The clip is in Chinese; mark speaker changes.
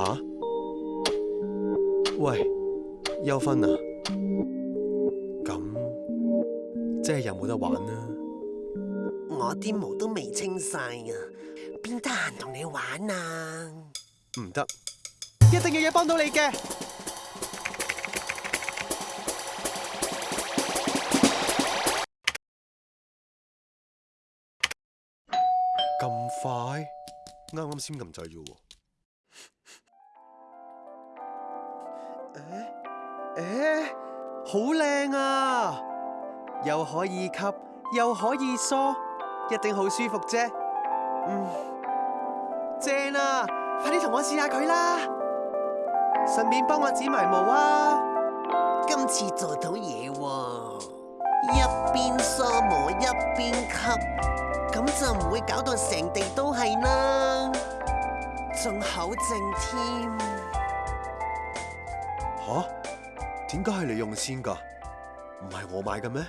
Speaker 1: 吓！喂，休芬啊，咁即系有冇得玩啦？
Speaker 2: 我啲毛都未清晒啊，边得闲同你玩啊？
Speaker 1: 唔得，一定要嘢帮到你嘅。咁快？啱啱先咁掣啫喎。诶诶，好靓啊！又可以吸，又可以梳，一定好舒服啫。嗯，正啊！快啲同我试下佢啦，顺便帮我剪埋毛啊！
Speaker 2: 今次做到嘢喎，一边梳毛一边吸，咁就唔会搞到成地都系啦，仲好正添。
Speaker 1: 嚇？點解系你用先㗎？唔系我买嘅咩？